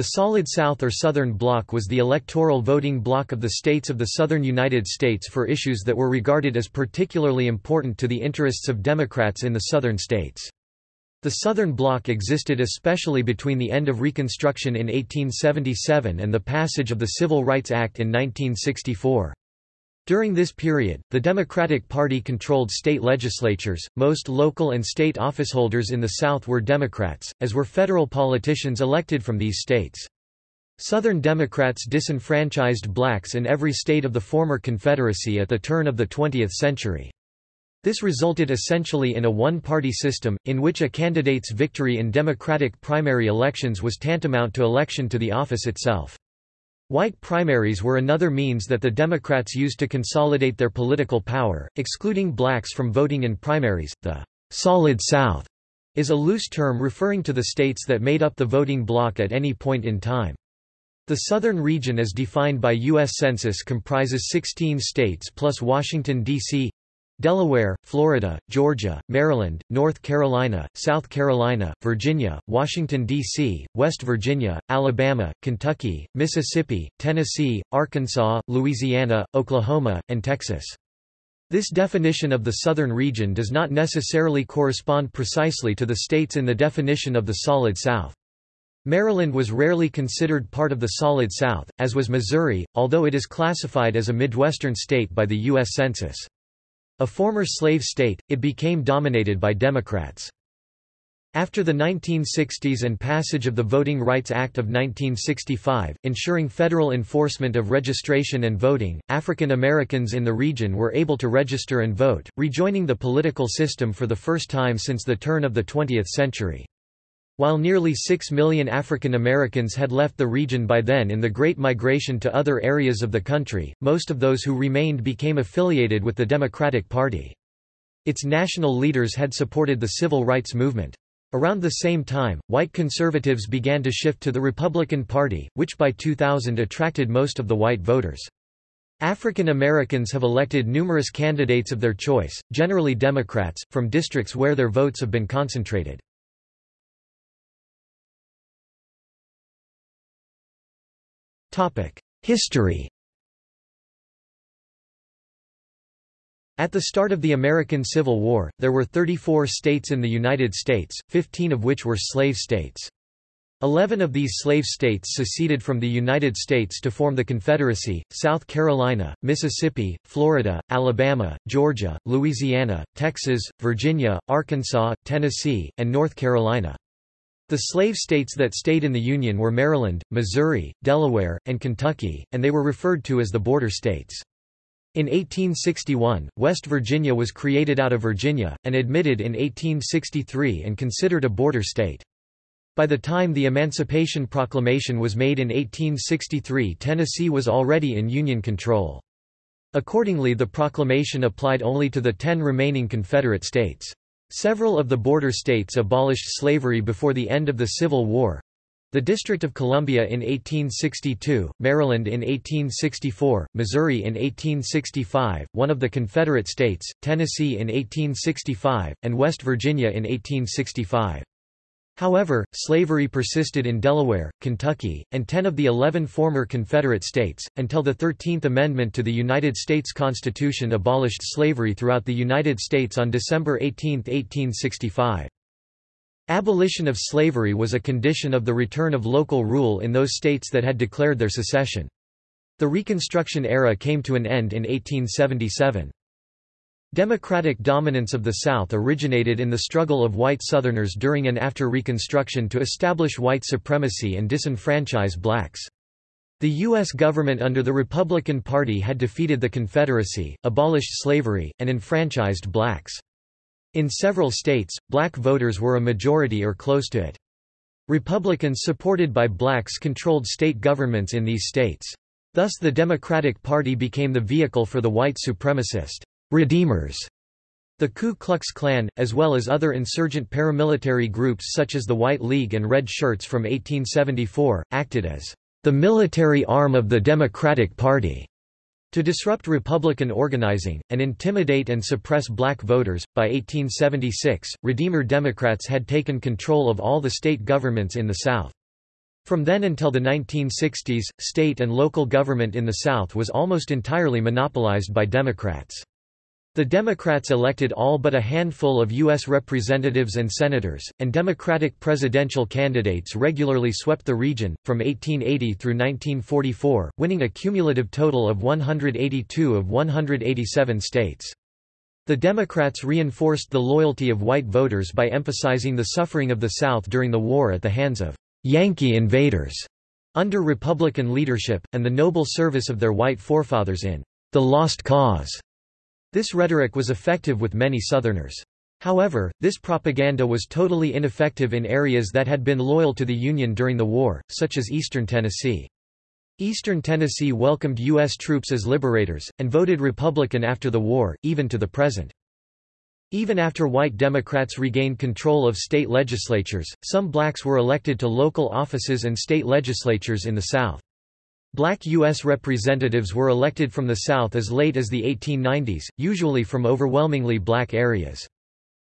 The Solid South or Southern Bloc was the electoral voting bloc of the states of the southern United States for issues that were regarded as particularly important to the interests of Democrats in the southern states. The Southern Bloc existed especially between the end of Reconstruction in 1877 and the passage of the Civil Rights Act in 1964. During this period, the Democratic Party controlled state legislatures, most local and state officeholders in the South were Democrats, as were federal politicians elected from these states. Southern Democrats disenfranchised blacks in every state of the former Confederacy at the turn of the 20th century. This resulted essentially in a one-party system, in which a candidate's victory in Democratic primary elections was tantamount to election to the office itself. White primaries were another means that the Democrats used to consolidate their political power, excluding blacks from voting in primaries. The Solid South is a loose term referring to the states that made up the voting bloc at any point in time. The southern region as defined by U.S. Census comprises 16 states plus Washington, D.C. Delaware, Florida, Georgia, Maryland, North Carolina, South Carolina, Virginia, Washington, D.C., West Virginia, Alabama, Kentucky, Mississippi, Tennessee, Arkansas, Louisiana, Oklahoma, and Texas. This definition of the southern region does not necessarily correspond precisely to the states in the definition of the Solid South. Maryland was rarely considered part of the Solid South, as was Missouri, although it is classified as a Midwestern state by the U.S. Census. A former slave state, it became dominated by Democrats. After the 1960s and passage of the Voting Rights Act of 1965, ensuring federal enforcement of registration and voting, African Americans in the region were able to register and vote, rejoining the political system for the first time since the turn of the 20th century. While nearly 6 million African Americans had left the region by then in the Great Migration to other areas of the country, most of those who remained became affiliated with the Democratic Party. Its national leaders had supported the civil rights movement. Around the same time, white conservatives began to shift to the Republican Party, which by 2000 attracted most of the white voters. African Americans have elected numerous candidates of their choice, generally Democrats, from districts where their votes have been concentrated. History At the start of the American Civil War, there were 34 states in the United States, 15 of which were slave states. Eleven of these slave states seceded from the United States to form the Confederacy, South Carolina, Mississippi, Florida, Alabama, Georgia, Louisiana, Texas, Virginia, Arkansas, Tennessee, and North Carolina. The slave states that stayed in the Union were Maryland, Missouri, Delaware, and Kentucky, and they were referred to as the border states. In 1861, West Virginia was created out of Virginia, and admitted in 1863 and considered a border state. By the time the Emancipation Proclamation was made in 1863 Tennessee was already in Union control. Accordingly the proclamation applied only to the ten remaining Confederate states. Several of the border states abolished slavery before the end of the Civil War. The District of Columbia in 1862, Maryland in 1864, Missouri in 1865, one of the Confederate states, Tennessee in 1865, and West Virginia in 1865. However, slavery persisted in Delaware, Kentucky, and ten of the eleven former Confederate states, until the Thirteenth Amendment to the United States Constitution abolished slavery throughout the United States on December 18, 1865. Abolition of slavery was a condition of the return of local rule in those states that had declared their secession. The Reconstruction era came to an end in 1877. Democratic dominance of the South originated in the struggle of white Southerners during and after Reconstruction to establish white supremacy and disenfranchise blacks. The U.S. government under the Republican Party had defeated the Confederacy, abolished slavery, and enfranchised blacks. In several states, black voters were a majority or close to it. Republicans supported by blacks controlled state governments in these states. Thus the Democratic Party became the vehicle for the white supremacist Redeemers. The Ku Klux Klan, as well as other insurgent paramilitary groups such as the White League and Red Shirts from 1874, acted as the military arm of the Democratic Party to disrupt Republican organizing, and intimidate and suppress black voters. By 1876, Redeemer Democrats had taken control of all the state governments in the South. From then until the 1960s, state and local government in the South was almost entirely monopolized by Democrats. The Democrats elected all but a handful of U.S. representatives and senators, and Democratic presidential candidates regularly swept the region, from 1880 through 1944, winning a cumulative total of 182 of 187 states. The Democrats reinforced the loyalty of white voters by emphasizing the suffering of the South during the war at the hands of Yankee invaders under Republican leadership, and the noble service of their white forefathers in the Lost Cause. This rhetoric was effective with many Southerners. However, this propaganda was totally ineffective in areas that had been loyal to the Union during the war, such as eastern Tennessee. Eastern Tennessee welcomed U.S. troops as liberators, and voted Republican after the war, even to the present. Even after white Democrats regained control of state legislatures, some blacks were elected to local offices and state legislatures in the South. Black U.S. representatives were elected from the South as late as the 1890s, usually from overwhelmingly black areas.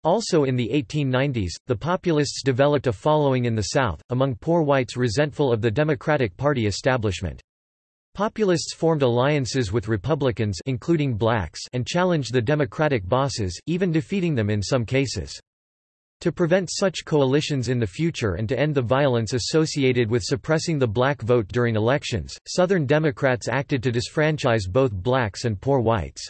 Also in the 1890s, the Populists developed a following in the South, among poor whites resentful of the Democratic Party establishment. Populists formed alliances with Republicans including blacks and challenged the Democratic bosses, even defeating them in some cases. To prevent such coalitions in the future and to end the violence associated with suppressing the black vote during elections, Southern Democrats acted to disfranchise both blacks and poor whites.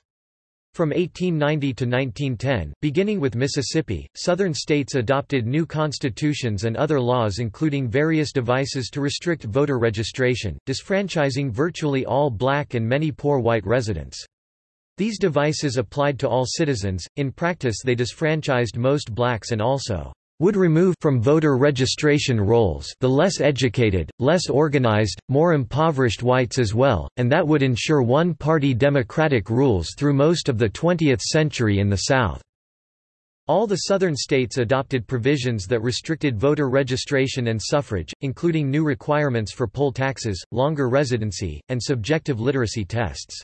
From 1890 to 1910, beginning with Mississippi, Southern states adopted new constitutions and other laws including various devices to restrict voter registration, disfranchising virtually all black and many poor white residents. These devices applied to all citizens, in practice they disfranchised most blacks and also would remove from voter registration rolls the less educated, less organized, more impoverished whites as well, and that would ensure one-party democratic rules through most of the 20th century in the South. All the southern states adopted provisions that restricted voter registration and suffrage, including new requirements for poll taxes, longer residency, and subjective literacy tests.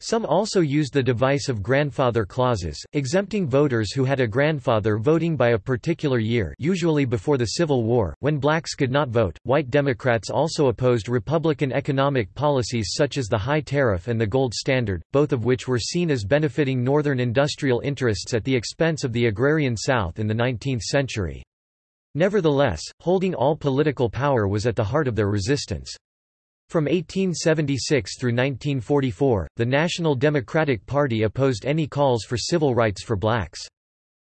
Some also used the device of grandfather clauses, exempting voters who had a grandfather voting by a particular year usually before the Civil War, when blacks could not vote. White Democrats also opposed Republican economic policies such as the high tariff and the gold standard, both of which were seen as benefiting Northern industrial interests at the expense of the agrarian South in the 19th century. Nevertheless, holding all political power was at the heart of their resistance. From 1876 through 1944, the National Democratic Party opposed any calls for civil rights for blacks.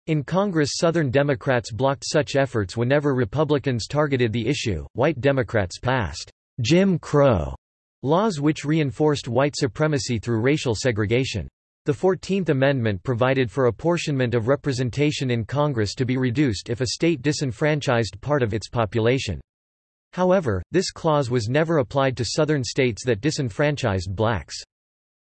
In Congress Southern Democrats blocked such efforts whenever Republicans targeted the issue. White Democrats passed Jim Crow laws which reinforced white supremacy through racial segregation. The Fourteenth Amendment provided for apportionment of representation in Congress to be reduced if a state disenfranchised part of its population. However, this clause was never applied to Southern states that disenfranchised blacks.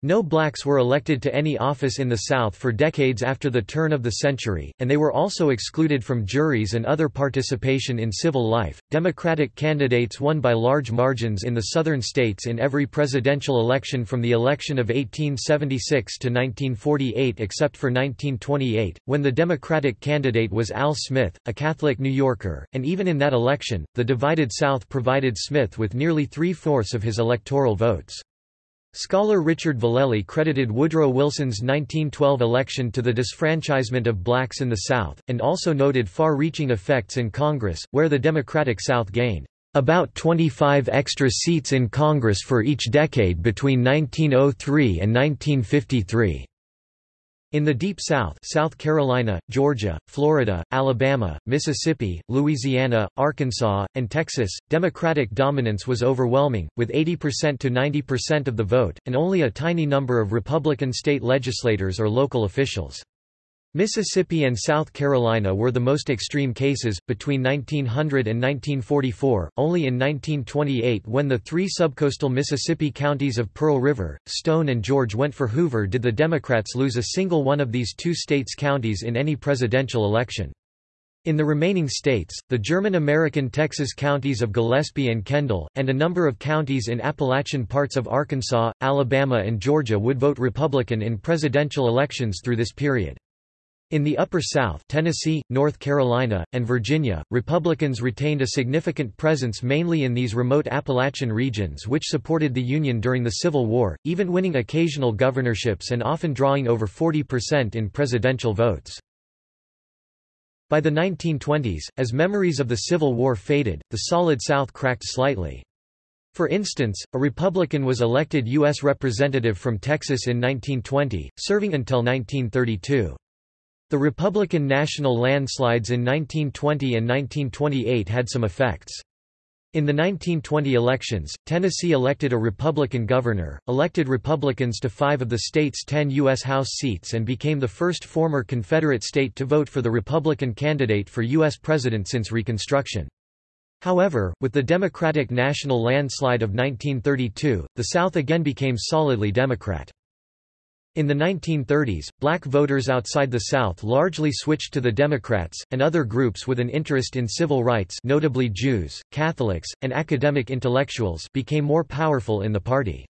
No blacks were elected to any office in the South for decades after the turn of the century, and they were also excluded from juries and other participation in civil life. Democratic candidates won by large margins in the Southern states in every presidential election from the election of 1876 to 1948 except for 1928, when the Democratic candidate was Al Smith, a Catholic New Yorker, and even in that election, the divided South provided Smith with nearly three-fourths of his electoral votes. Scholar Richard Valelly credited Woodrow Wilson's 1912 election to the disfranchisement of blacks in the South, and also noted far-reaching effects in Congress, where the Democratic South gained about 25 extra seats in Congress for each decade between 1903 and 1953. In the Deep South South Carolina, Georgia, Florida, Alabama, Mississippi, Louisiana, Arkansas, and Texas, Democratic dominance was overwhelming, with 80% to 90% of the vote, and only a tiny number of Republican state legislators or local officials. Mississippi and South Carolina were the most extreme cases. Between 1900 and 1944, only in 1928, when the three subcoastal Mississippi counties of Pearl River, Stone, and George went for Hoover, did the Democrats lose a single one of these two states' counties in any presidential election. In the remaining states, the German-American Texas counties of Gillespie and Kendall, and a number of counties in Appalachian parts of Arkansas, Alabama and Georgia would vote Republican in presidential elections through this period. In the Upper South Tennessee, North Carolina, and Virginia, Republicans retained a significant presence mainly in these remote Appalachian regions which supported the Union during the Civil War, even winning occasional governorships and often drawing over 40% in presidential votes. By the 1920s, as memories of the Civil War faded, the Solid South cracked slightly. For instance, a Republican was elected U.S. Representative from Texas in 1920, serving until 1932. The Republican national landslides in 1920 and 1928 had some effects. In the 1920 elections, Tennessee elected a Republican governor, elected Republicans to five of the state's ten U.S. House seats and became the first former Confederate state to vote for the Republican candidate for U.S. president since Reconstruction. However, with the Democratic national landslide of 1932, the South again became solidly Democrat. In the 1930s, black voters outside the South largely switched to the Democrats, and other groups with an interest in civil rights notably Jews, Catholics, and academic intellectuals became more powerful in the party.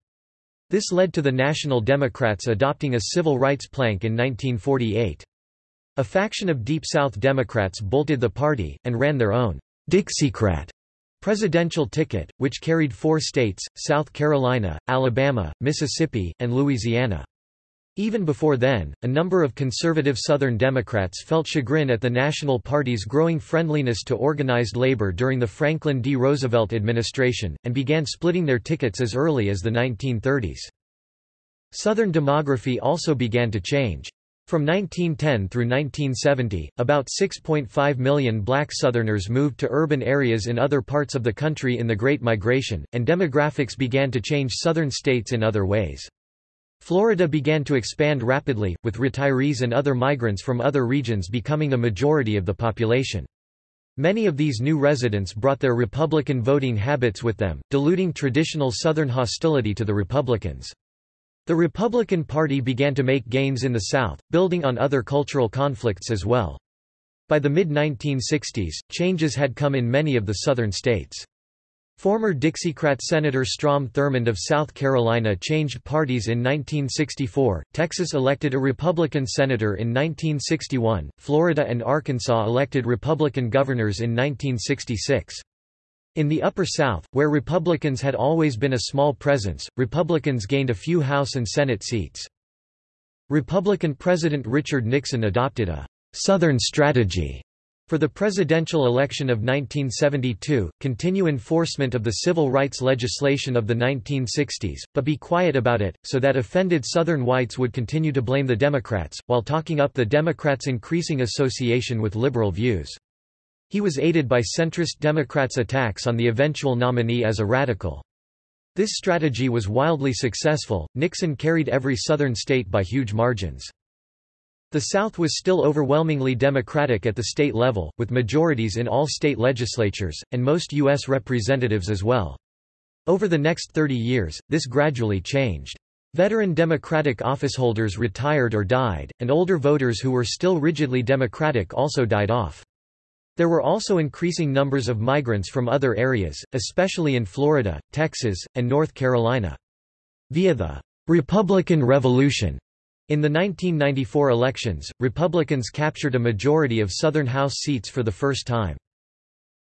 This led to the National Democrats adopting a civil rights plank in 1948. A faction of Deep South Democrats bolted the party, and ran their own Dixiecrat presidential ticket, which carried four states, South Carolina, Alabama, Mississippi, and Louisiana. Even before then, a number of conservative Southern Democrats felt chagrin at the National Party's growing friendliness to organized labor during the Franklin D. Roosevelt administration, and began splitting their tickets as early as the 1930s. Southern demography also began to change. From 1910 through 1970, about 6.5 million black Southerners moved to urban areas in other parts of the country in the Great Migration, and demographics began to change Southern states in other ways. Florida began to expand rapidly, with retirees and other migrants from other regions becoming a majority of the population. Many of these new residents brought their Republican voting habits with them, diluting traditional Southern hostility to the Republicans. The Republican Party began to make gains in the South, building on other cultural conflicts as well. By the mid-1960s, changes had come in many of the Southern states. Former Dixiecrat Senator Strom Thurmond of South Carolina changed parties in 1964, Texas elected a Republican senator in 1961, Florida and Arkansas elected Republican governors in 1966. In the Upper South, where Republicans had always been a small presence, Republicans gained a few House and Senate seats. Republican President Richard Nixon adopted a «Southern strategy» For the presidential election of 1972, continue enforcement of the civil rights legislation of the 1960s, but be quiet about it, so that offended Southern whites would continue to blame the Democrats, while talking up the Democrats' increasing association with liberal views. He was aided by centrist Democrats' attacks on the eventual nominee as a radical. This strategy was wildly successful, Nixon carried every Southern state by huge margins. The South was still overwhelmingly Democratic at the state level, with majorities in all state legislatures, and most U.S. representatives as well. Over the next 30 years, this gradually changed. Veteran Democratic officeholders retired or died, and older voters who were still rigidly Democratic also died off. There were also increasing numbers of migrants from other areas, especially in Florida, Texas, and North Carolina. Via the Republican Revolution in the 1994 elections, Republicans captured a majority of Southern House seats for the first time.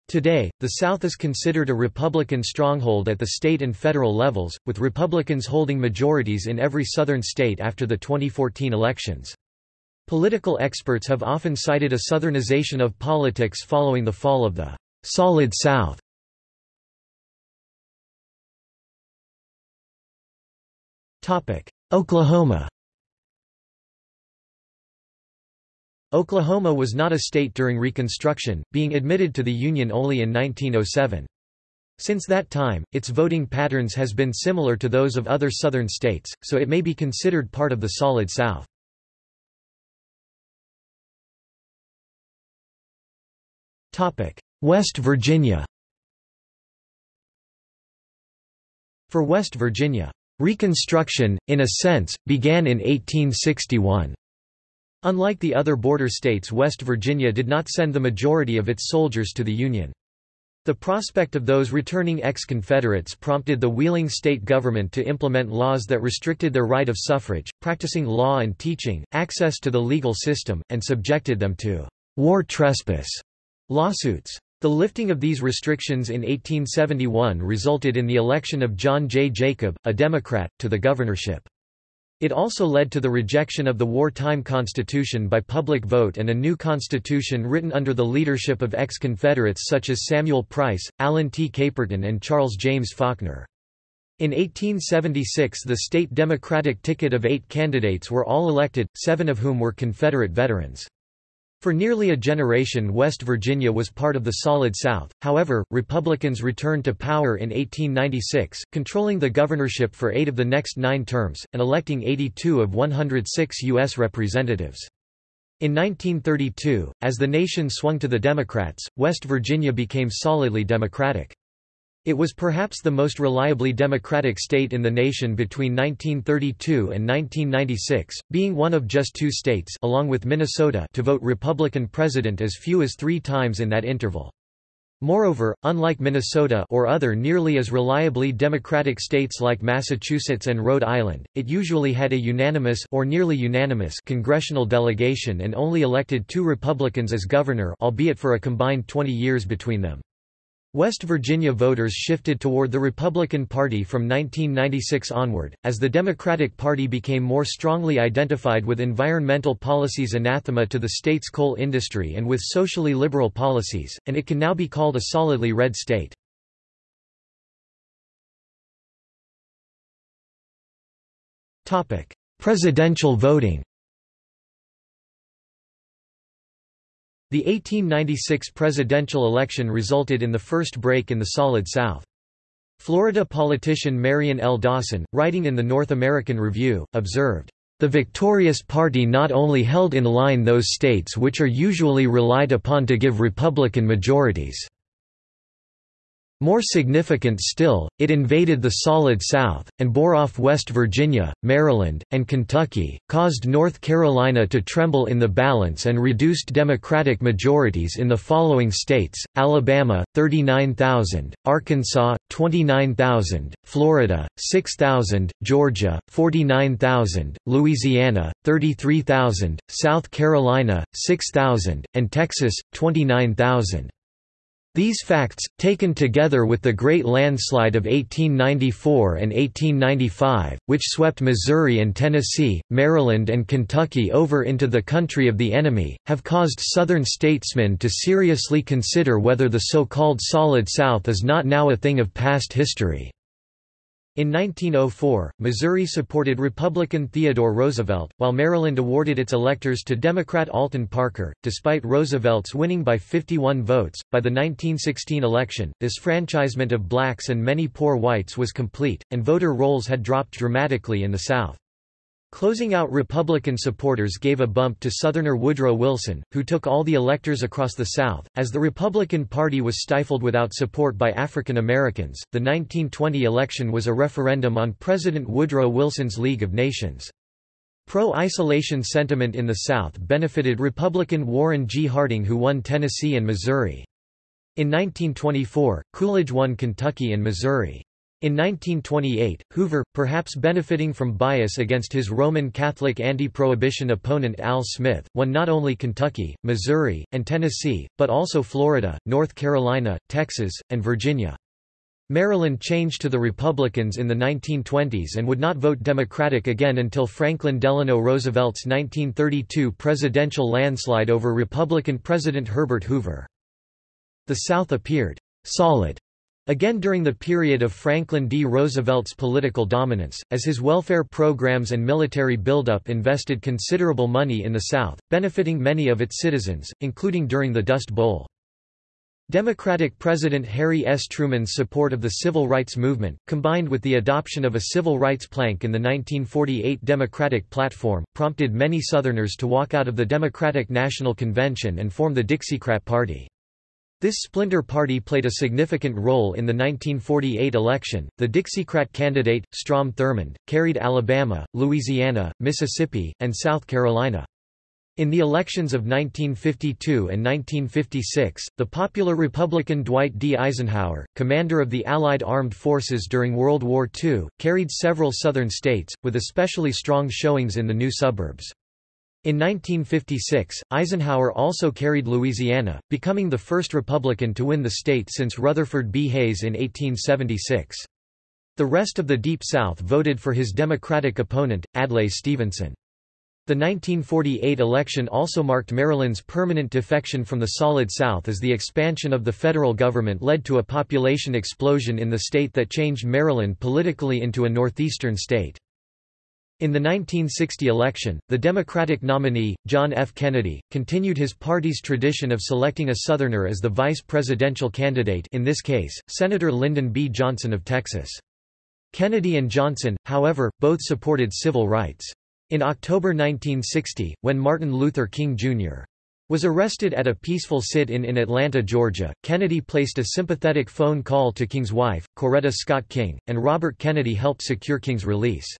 Today, the South is considered a Republican stronghold at the state and federal levels, with Republicans holding majorities in every Southern state after the 2014 elections. Political experts have often cited a Southernization of politics following the fall of the «Solid South». Oklahoma Oklahoma was not a state during Reconstruction, being admitted to the Union only in 1907. Since that time, its voting patterns has been similar to those of other southern states, so it may be considered part of the Solid South. West Virginia For West Virginia, Reconstruction, in a sense, began in 1861. Unlike the other border states West Virginia did not send the majority of its soldiers to the Union. The prospect of those returning ex-Confederates prompted the Wheeling state government to implement laws that restricted their right of suffrage, practicing law and teaching, access to the legal system, and subjected them to war trespass lawsuits. The lifting of these restrictions in 1871 resulted in the election of John J. Jacob, a Democrat, to the governorship. It also led to the rejection of the wartime constitution by public vote and a new constitution written under the leadership of ex-Confederates such as Samuel Price, Allen T. Caperton and Charles James Faulkner. In 1876 the state Democratic ticket of eight candidates were all elected, seven of whom were Confederate veterans. For nearly a generation West Virginia was part of the Solid South, however, Republicans returned to power in 1896, controlling the governorship for eight of the next nine terms, and electing 82 of 106 U.S. representatives. In 1932, as the nation swung to the Democrats, West Virginia became solidly Democratic. It was perhaps the most reliably Democratic state in the nation between 1932 and 1996, being one of just two states along with Minnesota to vote Republican president as few as three times in that interval. Moreover, unlike Minnesota or other nearly as reliably Democratic states like Massachusetts and Rhode Island, it usually had a unanimous or nearly unanimous congressional delegation and only elected two Republicans as governor albeit for a combined 20 years between them. West Virginia voters shifted toward the Republican Party from 1996 onward, as the Democratic Party became more strongly identified with environmental policies anathema to the state's coal industry and with socially liberal policies, and it can now be called a solidly red state. Presidential voting The 1896 presidential election resulted in the first break in the Solid South. Florida politician Marion L. Dawson, writing in the North American Review, observed, "...the victorious party not only held in line those states which are usually relied upon to give Republican majorities." More significant still, it invaded the Solid South, and bore off West Virginia, Maryland, and Kentucky, caused North Carolina to tremble in the balance and reduced Democratic majorities in the following states, Alabama, 39,000, Arkansas, 29,000, Florida, 6,000, Georgia, 49,000, Louisiana, 33,000, South Carolina, 6,000, and Texas, 29,000. These facts, taken together with the Great Landslide of 1894 and 1895, which swept Missouri and Tennessee, Maryland and Kentucky over into the country of the enemy, have caused Southern statesmen to seriously consider whether the so-called Solid South is not now a thing of past history. In 1904, Missouri supported Republican Theodore Roosevelt, while Maryland awarded its electors to Democrat Alton Parker, despite Roosevelt's winning by 51 votes. By the 1916 election, disfranchisement of blacks and many poor whites was complete, and voter rolls had dropped dramatically in the South. Closing out Republican supporters gave a bump to Southerner Woodrow Wilson, who took all the electors across the South. As the Republican Party was stifled without support by African Americans, the 1920 election was a referendum on President Woodrow Wilson's League of Nations. Pro-isolation sentiment in the South benefited Republican Warren G. Harding who won Tennessee and Missouri. In 1924, Coolidge won Kentucky and Missouri. In 1928, Hoover, perhaps benefiting from bias against his Roman Catholic anti-prohibition opponent Al Smith, won not only Kentucky, Missouri, and Tennessee, but also Florida, North Carolina, Texas, and Virginia. Maryland changed to the Republicans in the 1920s and would not vote Democratic again until Franklin Delano Roosevelt's 1932 presidential landslide over Republican President Herbert Hoover. The South appeared solid Again during the period of Franklin D. Roosevelt's political dominance, as his welfare programs and military buildup invested considerable money in the South, benefiting many of its citizens, including during the Dust Bowl. Democratic President Harry S. Truman's support of the civil rights movement, combined with the adoption of a civil rights plank in the 1948 Democratic platform, prompted many Southerners to walk out of the Democratic National Convention and form the Dixiecrat Party. This splinter party played a significant role in the 1948 election. The Dixiecrat candidate, Strom Thurmond, carried Alabama, Louisiana, Mississippi, and South Carolina. In the elections of 1952 and 1956, the popular Republican Dwight D. Eisenhower, commander of the Allied armed forces during World War II, carried several southern states, with especially strong showings in the new suburbs. In 1956, Eisenhower also carried Louisiana, becoming the first Republican to win the state since Rutherford B. Hayes in 1876. The rest of the Deep South voted for his Democratic opponent, Adlai Stevenson. The 1948 election also marked Maryland's permanent defection from the Solid South as the expansion of the federal government led to a population explosion in the state that changed Maryland politically into a northeastern state. In the 1960 election, the Democratic nominee, John F. Kennedy, continued his party's tradition of selecting a Southerner as the vice presidential candidate in this case, Senator Lyndon B. Johnson of Texas. Kennedy and Johnson, however, both supported civil rights. In October 1960, when Martin Luther King, Jr. was arrested at a peaceful sit-in in Atlanta, Georgia, Kennedy placed a sympathetic phone call to King's wife, Coretta Scott King, and Robert Kennedy helped secure King's release.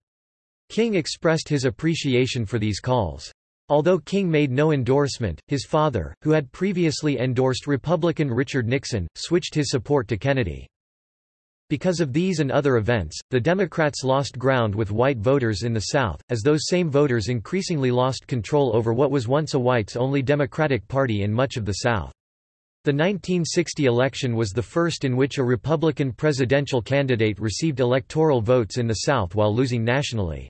King expressed his appreciation for these calls. Although King made no endorsement, his father, who had previously endorsed Republican Richard Nixon, switched his support to Kennedy. Because of these and other events, the Democrats lost ground with white voters in the South, as those same voters increasingly lost control over what was once a whites-only Democratic Party in much of the South. The 1960 election was the first in which a Republican presidential candidate received electoral votes in the South while losing nationally.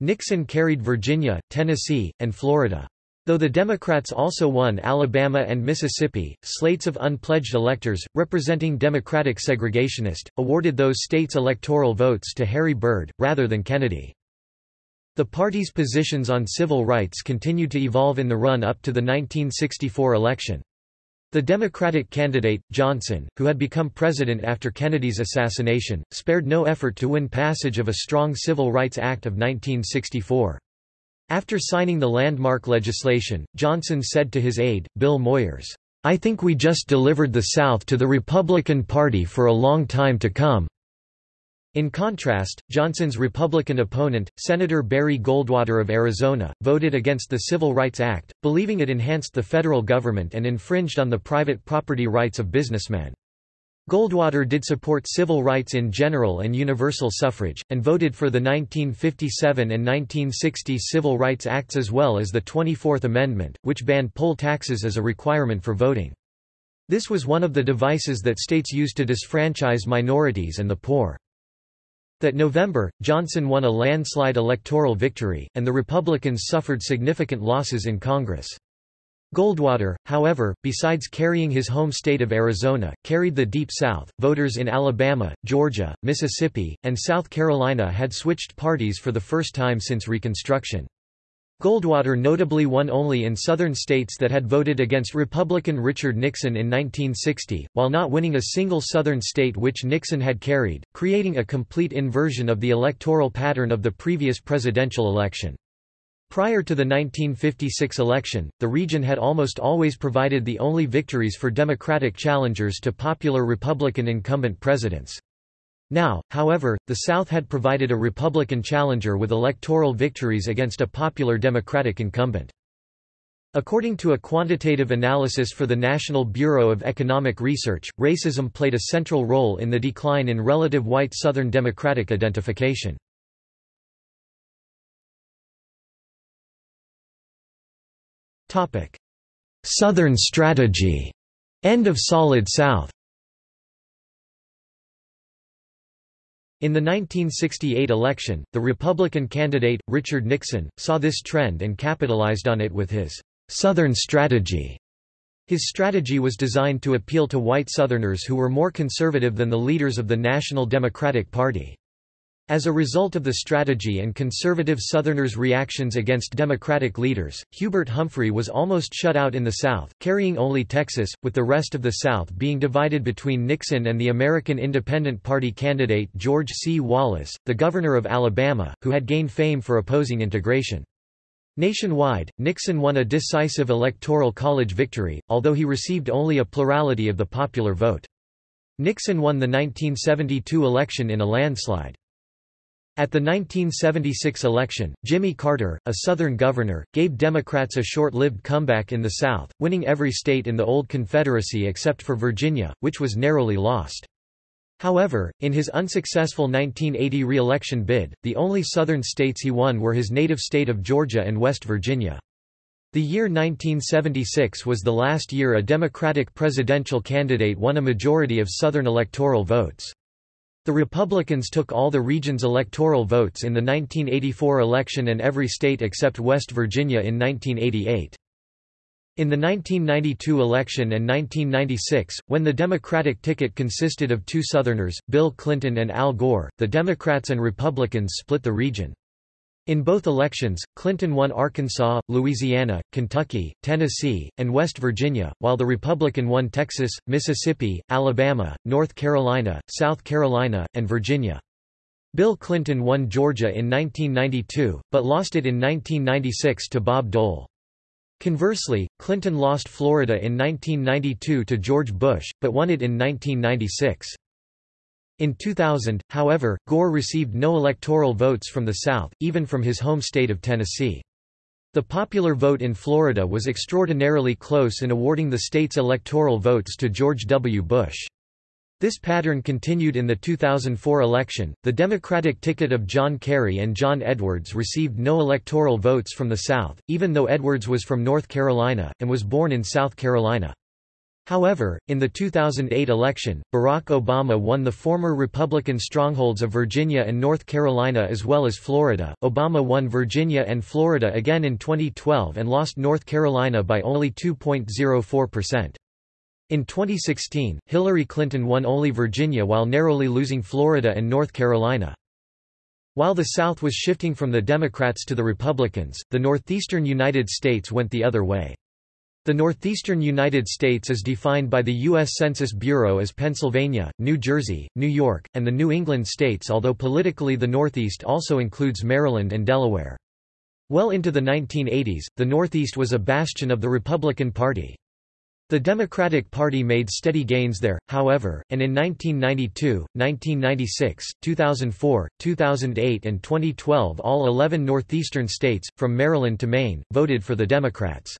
Nixon carried Virginia, Tennessee, and Florida. Though the Democrats also won Alabama and Mississippi, slates of unpledged electors, representing Democratic segregationists, awarded those states electoral votes to Harry Byrd, rather than Kennedy. The party's positions on civil rights continued to evolve in the run-up to the 1964 election. The Democratic candidate, Johnson, who had become president after Kennedy's assassination, spared no effort to win passage of a strong Civil Rights Act of 1964. After signing the landmark legislation, Johnson said to his aide, Bill Moyers, I think we just delivered the South to the Republican Party for a long time to come. In contrast, Johnson's Republican opponent, Senator Barry Goldwater of Arizona, voted against the Civil Rights Act, believing it enhanced the federal government and infringed on the private property rights of businessmen. Goldwater did support civil rights in general and universal suffrage, and voted for the 1957 and 1960 Civil Rights Acts as well as the 24th Amendment, which banned poll taxes as a requirement for voting. This was one of the devices that states used to disfranchise minorities and the poor. That November, Johnson won a landslide electoral victory, and the Republicans suffered significant losses in Congress. Goldwater, however, besides carrying his home state of Arizona, carried the Deep South. Voters in Alabama, Georgia, Mississippi, and South Carolina had switched parties for the first time since Reconstruction. Goldwater notably won only in southern states that had voted against Republican Richard Nixon in 1960, while not winning a single southern state which Nixon had carried, creating a complete inversion of the electoral pattern of the previous presidential election. Prior to the 1956 election, the region had almost always provided the only victories for Democratic challengers to popular Republican incumbent presidents. Now, however, the South had provided a Republican challenger with electoral victories against a popular Democratic incumbent. According to a quantitative analysis for the National Bureau of Economic Research, racism played a central role in the decline in relative white Southern Democratic identification. Southern strategy. End of Solid South In the 1968 election, the Republican candidate, Richard Nixon, saw this trend and capitalized on it with his «Southern strategy». His strategy was designed to appeal to white Southerners who were more conservative than the leaders of the National Democratic Party. As a result of the strategy and conservative Southerners' reactions against Democratic leaders, Hubert Humphrey was almost shut out in the South, carrying only Texas, with the rest of the South being divided between Nixon and the American Independent Party candidate George C. Wallace, the governor of Alabama, who had gained fame for opposing integration. Nationwide, Nixon won a decisive electoral college victory, although he received only a plurality of the popular vote. Nixon won the 1972 election in a landslide. At the 1976 election, Jimmy Carter, a Southern governor, gave Democrats a short-lived comeback in the South, winning every state in the old Confederacy except for Virginia, which was narrowly lost. However, in his unsuccessful 1980 re-election bid, the only Southern states he won were his native state of Georgia and West Virginia. The year 1976 was the last year a Democratic presidential candidate won a majority of Southern electoral votes. The Republicans took all the region's electoral votes in the 1984 election and every state except West Virginia in 1988. In the 1992 election and 1996, when the Democratic ticket consisted of two Southerners, Bill Clinton and Al Gore, the Democrats and Republicans split the region. In both elections, Clinton won Arkansas, Louisiana, Kentucky, Tennessee, and West Virginia, while the Republican won Texas, Mississippi, Alabama, North Carolina, South Carolina, and Virginia. Bill Clinton won Georgia in 1992, but lost it in 1996 to Bob Dole. Conversely, Clinton lost Florida in 1992 to George Bush, but won it in 1996. In 2000, however, Gore received no electoral votes from the South, even from his home state of Tennessee. The popular vote in Florida was extraordinarily close in awarding the state's electoral votes to George W. Bush. This pattern continued in the 2004 election. The Democratic ticket of John Kerry and John Edwards received no electoral votes from the South, even though Edwards was from North Carolina, and was born in South Carolina. However, in the 2008 election, Barack Obama won the former Republican strongholds of Virginia and North Carolina as well as Florida. Obama won Virginia and Florida again in 2012 and lost North Carolina by only 2.04%. In 2016, Hillary Clinton won only Virginia while narrowly losing Florida and North Carolina. While the South was shifting from the Democrats to the Republicans, the northeastern United States went the other way. The northeastern United States is defined by the U.S. Census Bureau as Pennsylvania, New Jersey, New York, and the New England states although politically the Northeast also includes Maryland and Delaware. Well into the 1980s, the Northeast was a bastion of the Republican Party. The Democratic Party made steady gains there, however, and in 1992, 1996, 2004, 2008 and 2012 all 11 northeastern states, from Maryland to Maine, voted for the Democrats.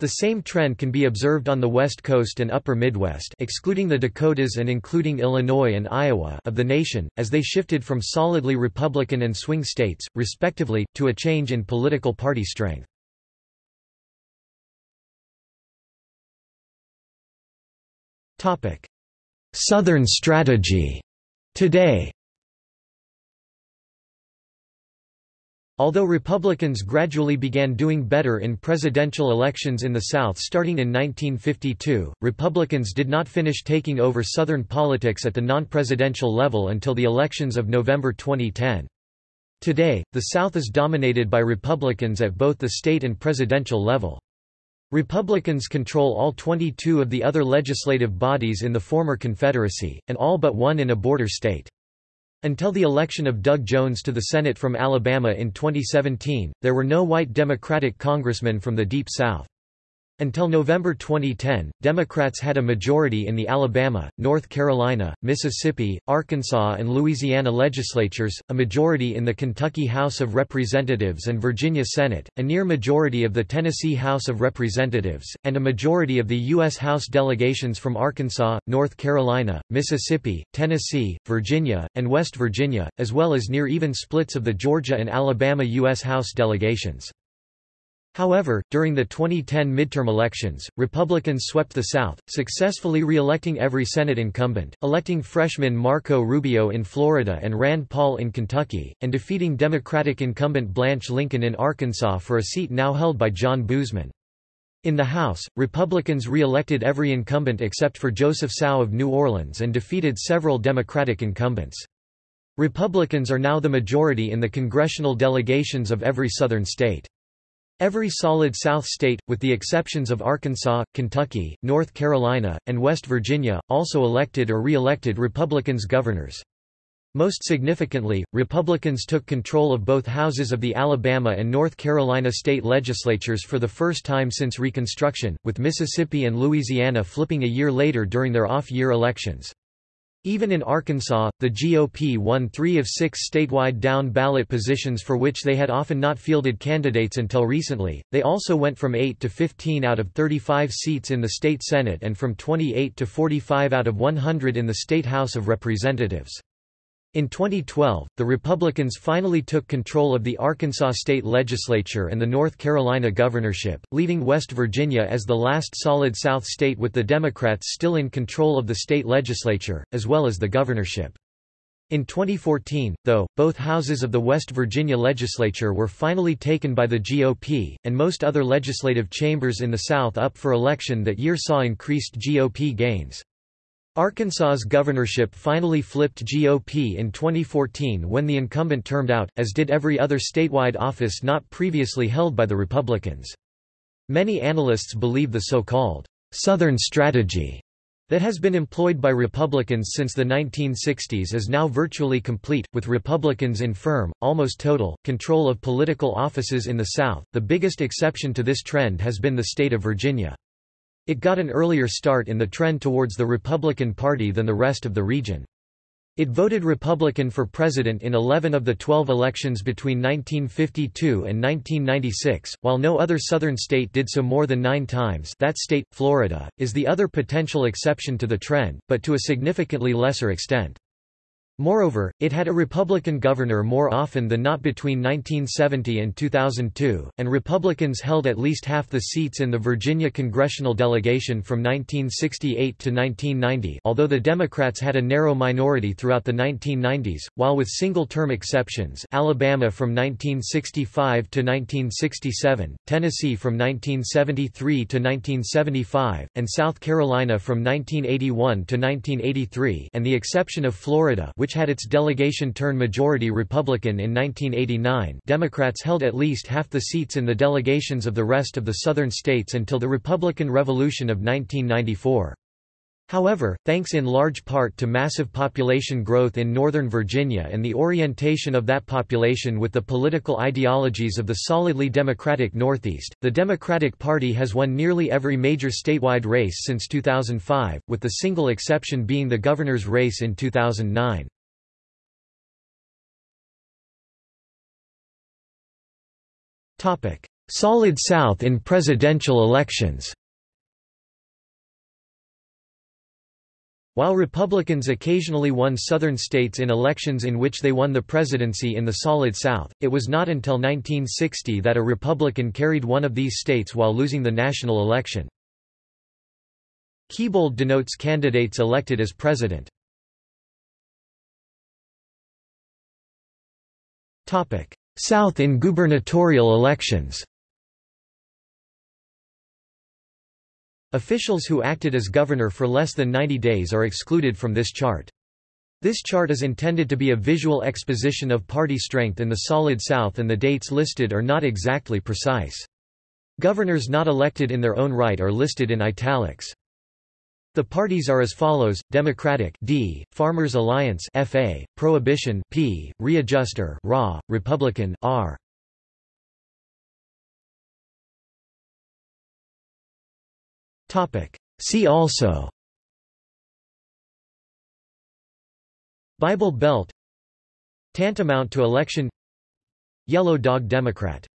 The same trend can be observed on the West Coast and Upper Midwest excluding the Dakotas and including Illinois and Iowa of the nation, as they shifted from solidly Republican and swing states, respectively, to a change in political party strength. Southern strategy today Although Republicans gradually began doing better in presidential elections in the South starting in 1952, Republicans did not finish taking over Southern politics at the non-presidential level until the elections of November 2010. Today, the South is dominated by Republicans at both the state and presidential level. Republicans control all 22 of the other legislative bodies in the former Confederacy, and all but one in a border state. Until the election of Doug Jones to the Senate from Alabama in 2017, there were no white Democratic congressmen from the Deep South. Until November 2010, Democrats had a majority in the Alabama, North Carolina, Mississippi, Arkansas and Louisiana legislatures, a majority in the Kentucky House of Representatives and Virginia Senate, a near majority of the Tennessee House of Representatives, and a majority of the U.S. House delegations from Arkansas, North Carolina, Mississippi, Tennessee, Virginia, and West Virginia, as well as near-even splits of the Georgia and Alabama U.S. House delegations. However, during the 2010 midterm elections, Republicans swept the South, successfully re-electing every Senate incumbent, electing freshman Marco Rubio in Florida and Rand Paul in Kentucky, and defeating Democratic incumbent Blanche Lincoln in Arkansas for a seat now held by John Boozman. In the House, Republicans re-elected every incumbent except for Joseph Cao of New Orleans and defeated several Democratic incumbents. Republicans are now the majority in the congressional delegations of every Southern state. Every solid South state, with the exceptions of Arkansas, Kentucky, North Carolina, and West Virginia, also elected or re-elected Republicans governors. Most significantly, Republicans took control of both houses of the Alabama and North Carolina state legislatures for the first time since Reconstruction, with Mississippi and Louisiana flipping a year later during their off-year elections. Even in Arkansas, the GOP won three of six statewide down-ballot positions for which they had often not fielded candidates until recently. They also went from 8 to 15 out of 35 seats in the state Senate and from 28 to 45 out of 100 in the state House of Representatives. In 2012, the Republicans finally took control of the Arkansas state legislature and the North Carolina governorship, leaving West Virginia as the last solid South state with the Democrats still in control of the state legislature, as well as the governorship. In 2014, though, both houses of the West Virginia legislature were finally taken by the GOP, and most other legislative chambers in the South up for election that year saw increased GOP gains. Arkansas's governorship finally flipped GOP in 2014 when the incumbent termed out, as did every other statewide office not previously held by the Republicans. Many analysts believe the so-called Southern strategy that has been employed by Republicans since the 1960s is now virtually complete, with Republicans in firm, almost total, control of political offices in the South. The biggest exception to this trend has been the state of Virginia. It got an earlier start in the trend towards the Republican Party than the rest of the region. It voted Republican for president in 11 of the 12 elections between 1952 and 1996, while no other southern state did so more than nine times that state, Florida, is the other potential exception to the trend, but to a significantly lesser extent. Moreover, it had a Republican governor more often than not between 1970 and 2002, and Republicans held at least half the seats in the Virginia congressional delegation from 1968 to 1990 although the Democrats had a narrow minority throughout the 1990s, while with single-term exceptions Alabama from 1965 to 1967, Tennessee from 1973 to 1975, and South Carolina from 1981 to 1983 and the exception of Florida which had its delegation turn majority Republican in 1989 Democrats held at least half the seats in the delegations of the rest of the southern states until the Republican Revolution of 1994. However, thanks in large part to massive population growth in Northern Virginia and the orientation of that population with the political ideologies of the solidly Democratic Northeast, the Democratic Party has won nearly every major statewide race since 2005, with the single exception being the governor's race in 2009. Solid South in presidential elections While Republicans occasionally won southern states in elections in which they won the presidency in the Solid South, it was not until 1960 that a Republican carried one of these states while losing the national election. Keybold denotes candidates elected as president. South in gubernatorial elections Officials who acted as governor for less than 90 days are excluded from this chart. This chart is intended to be a visual exposition of party strength in the Solid South and the dates listed are not exactly precise. Governors not elected in their own right are listed in italics. The parties are as follows: Democratic D, Farmers Alliance FA, Prohibition P, Readjuster RA, Republican R. Topic: See also Bible Belt Tantamount to election Yellow Dog Democrat